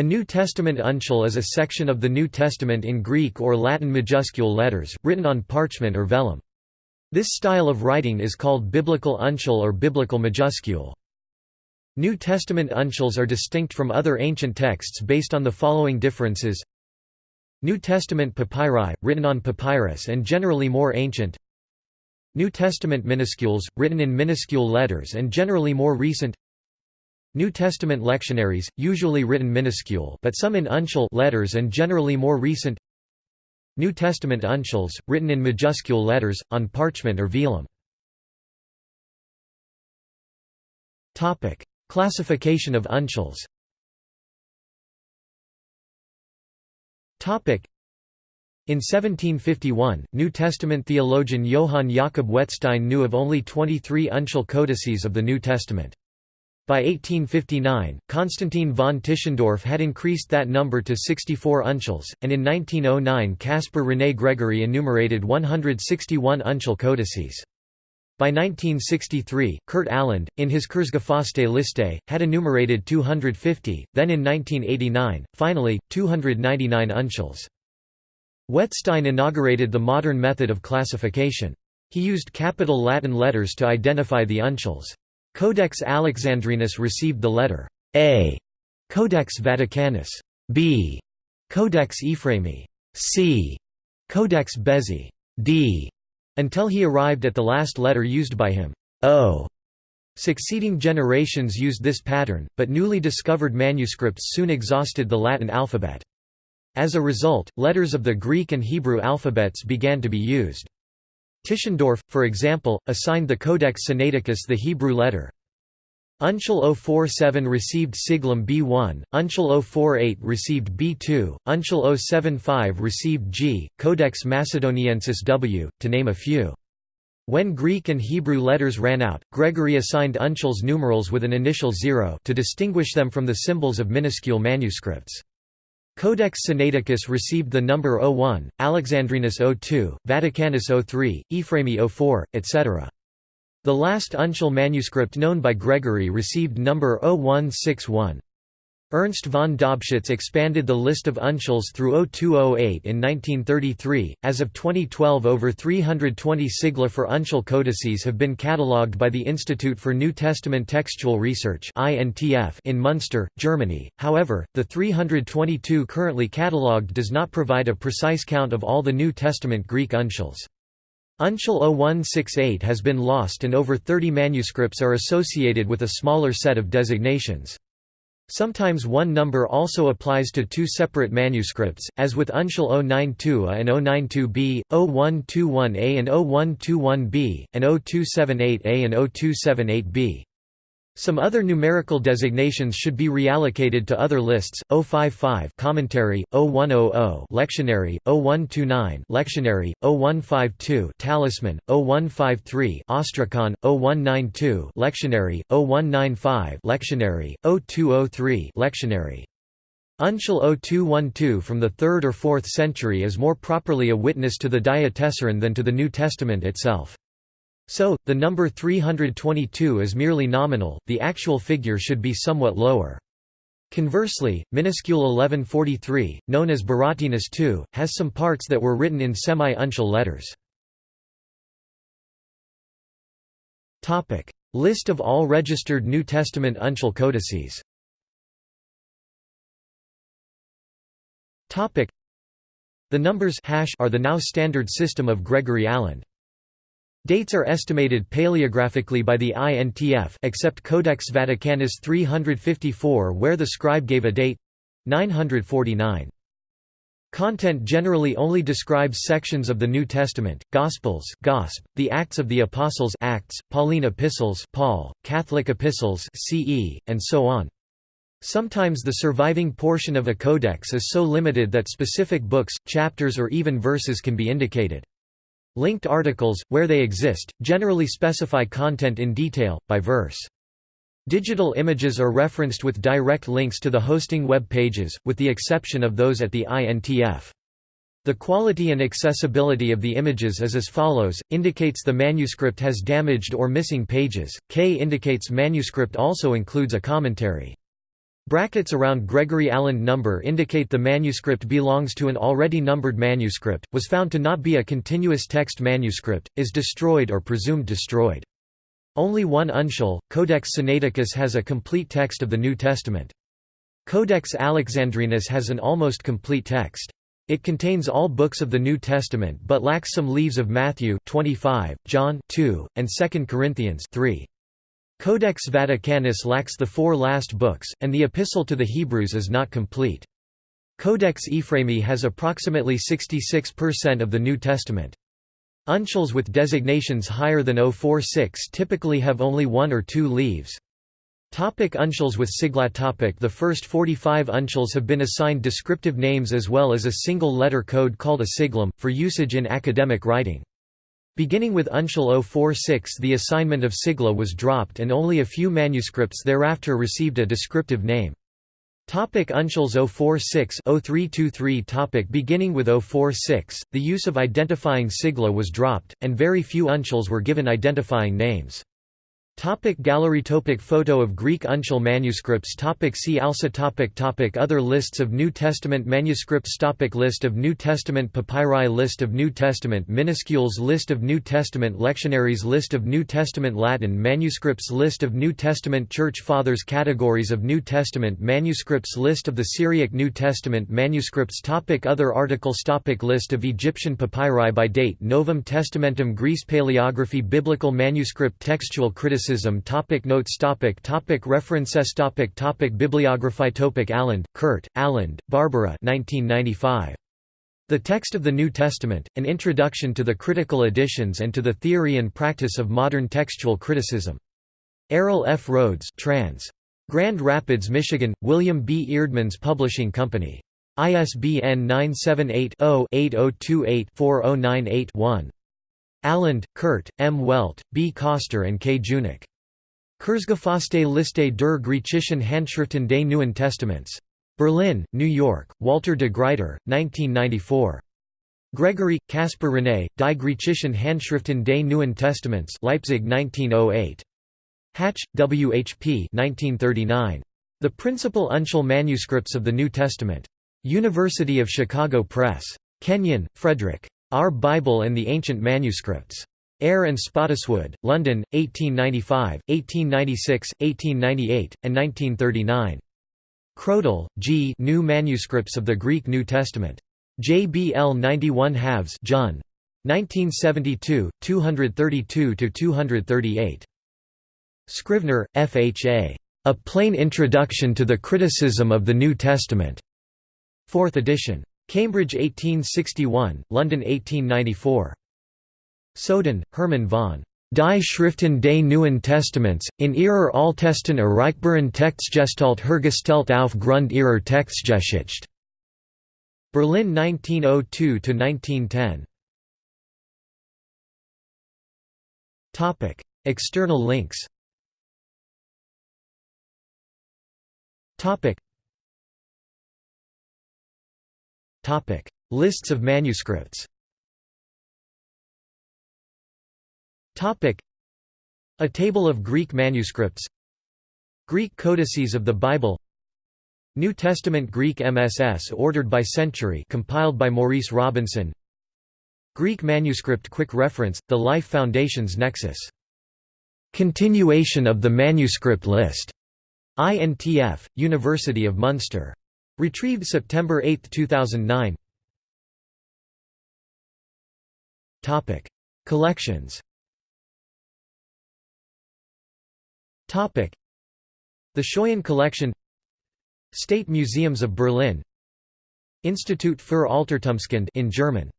A New Testament uncial is a section of the New Testament in Greek or Latin majuscule letters, written on parchment or vellum. This style of writing is called biblical uncial or biblical majuscule. New Testament uncials are distinct from other ancient texts based on the following differences New Testament papyri, written on papyrus and generally more ancient New Testament minuscules, written in minuscule letters and generally more recent New Testament lectionaries, usually written minuscule but some in uncial letters and generally more recent New Testament uncials, written in majuscule letters, on parchment or vellum. Classification of uncials in 1751, New Testament theologian Johann Jakob Wettstein knew of only 23 uncial codices of the New Testament. By 1859, Constantin von Tischendorf had increased that number to 64 uncials, and in 1909 Caspar René Gregory enumerated 161 uncial codices. By 1963, Kurt Aland, in his Kurzgefasste Liste, had enumerated 250, then in 1989, finally, 299 uncials. Wettstein inaugurated the modern method of classification. He used capital Latin letters to identify the uncials. Codex Alexandrinus received the letter A, Codex Vaticanus B, Codex Ephraemi C, Codex Bezae D, until he arrived at the last letter used by him O. Succeeding generations used this pattern, but newly discovered manuscripts soon exhausted the Latin alphabet. As a result, letters of the Greek and Hebrew alphabets began to be used. Tischendorf, for example, assigned the Codex Sinaiticus the Hebrew letter. Uncial 047 received Siglum B1, Uncial 048 received B2, Uncial 075 received G, Codex Macedoniensis W, to name a few. When Greek and Hebrew letters ran out, Gregory assigned uncials numerals with an initial zero to distinguish them from the symbols of minuscule manuscripts. Codex Sinaiticus received the number 01, Alexandrinus 02, Vaticanus 03, Ephraemi 04, etc. The last uncial manuscript known by Gregory received number 0161. Ernst von Dobschütz expanded the list of uncials through 0208 in 1933. As of 2012, over 320 sigla for uncial codices have been catalogued by the Institute for New Testament Textual Research in Munster, Germany. However, the 322 currently catalogued does not provide a precise count of all the New Testament Greek uncials. Uncial 0168 has been lost and over 30 manuscripts are associated with a smaller set of designations. Sometimes one number also applies to two separate manuscripts, as with Uncial 092A and 092B, 0121A and 0121B, and 0278A and 0278B. Some other numerical designations should be reallocated to other lists: 055 commentary, 0100 lectionary, 0129 lectionary, 0152 talisman, 0153 ostrakon, 0192 lectionary, 0195 lectionary, 0203 lectionary. Uncial 0212 from the 3rd or 4th century is more properly a witness to the Diatessaron than to the New Testament itself. So, the number 322 is merely nominal, the actual figure should be somewhat lower. Conversely, minuscule 1143, known as Beratinus II, has some parts that were written in semi-uncial letters. List of all registered New Testament uncial codices The numbers hash are the now standard system of Gregory Aland. Dates are estimated paleographically by the INTF except Codex Vaticanus 354 where the scribe gave a date 949. Content generally only describes sections of the New Testament, Gospels Gosp, the Acts of the Apostles Acts, Pauline epistles Paul, Catholic epistles CE, and so on. Sometimes the surviving portion of a codex is so limited that specific books, chapters or even verses can be indicated. Linked articles, where they exist, generally specify content in detail, by verse. Digital images are referenced with direct links to the hosting web pages, with the exception of those at the INTF. The quality and accessibility of the images is as follows, indicates the manuscript has damaged or missing pages, K indicates manuscript also includes a commentary. Brackets around Gregory Aland number indicate the manuscript belongs to an already numbered manuscript, was found to not be a continuous text manuscript, is destroyed or presumed destroyed. Only one uncial, Codex Sinaiticus has a complete text of the New Testament. Codex Alexandrinus has an almost complete text. It contains all books of the New Testament but lacks some leaves of Matthew 25, John 2, and 2 Corinthians 3. Codex Vaticanus lacks the four last books, and the Epistle to the Hebrews is not complete. Codex Ephraemi has approximately 66% of the New Testament. Uncials with designations higher than 046 typically have only one or two leaves. Topic uncials with sigla topic The first 45 uncials have been assigned descriptive names as well as a single letter code called a siglum, for usage in academic writing. Beginning with Uncial 046 the assignment of sigla was dropped and only a few manuscripts thereafter received a descriptive name. Topic Uncials 046 0323 topic Beginning with 046, the use of identifying sigla was dropped, and very few uncials were given identifying names. Topic gallery topic Photo of Greek uncial manuscripts topic See also topic topic Other lists of New Testament manuscripts topic List of New Testament papyri List of New Testament minuscules List of New Testament lectionaries List of New Testament Latin manuscripts List of New Testament Church Fathers Categories of New Testament manuscripts List of the Syriac New Testament manuscripts topic Other articles topic List of Egyptian papyri by date Novum Testamentum Graece Paleography Biblical manuscript Textual criticism criticism topic Notes topic topic References topic topic Bibliography topic Aland, Kurt, Aland, Barbara 1995. The Text of the New Testament, An Introduction to the Critical Editions and to the Theory and Practice of Modern Textual Criticism. Errol F. Rhodes trans. Grand Rapids, Michigan, William B. Eerdmans Publishing Company. ISBN 978 0 8028 4098 1. Aland, Kurt, M. Welt, B. Koster and K. Junack. Kurzgefasste Liste der griechischen Handschriften des Neuen Testaments. Berlin, New York, Walter de Gruyter, 1994. Gregory, Caspar René, Die griechischen Handschriften des Neuen Testaments Leipzig 1908. Hatch, W. H. P. 1939. The Principal Uncial Manuscripts of the New Testament. University of Chicago Press. Kenyon, Frederick. Our Bible and the Ancient Manuscripts. Eyre and Spottiswoode, London, 1895, 1896, 1898, and 1939. Krodel, G. New Manuscripts of the Greek New Testament. JBL 91 halves Jun. 1972, 232–238. Scrivener, F. H. A. A Plain Introduction to the Criticism of the New Testament. 4th edition. Cambridge 1861, London 1894. Soden, Hermann von Die Schriften des Neuen Testaments, in ihrer Altesten erreichbaren Textgestalt hergestellt auf Grund ihrer Textgeschichte. Berlin 1902–1910 External links Topic: Lists of manuscripts. Topic: A table of Greek manuscripts. Greek codices of the Bible. New Testament Greek MSS ordered by century compiled by Maurice Robinson. Greek manuscript quick reference, The Life Foundation's Nexus. Continuation of the manuscript list. INTF, University of Munster. Retrieved September 8, 2009 Collections. The Schøyen Collection. State Museums of Berlin. Institut für Altertumskunde in German